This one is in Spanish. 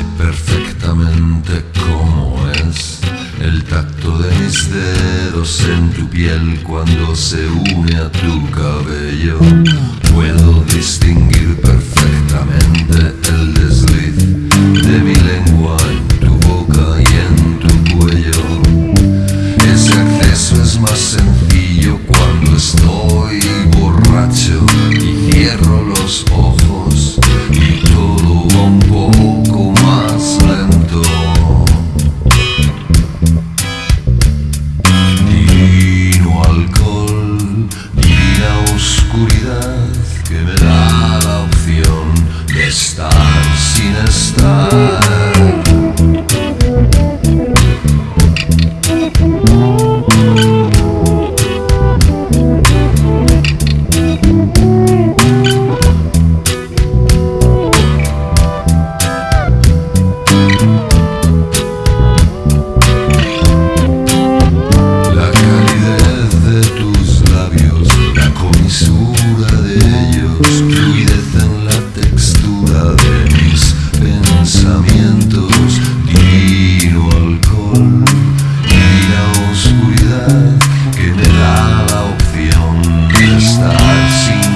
Sé perfectamente cómo es el tacto de mis dedos en tu piel cuando se une a tu cabello. Stars seen a star. I've seen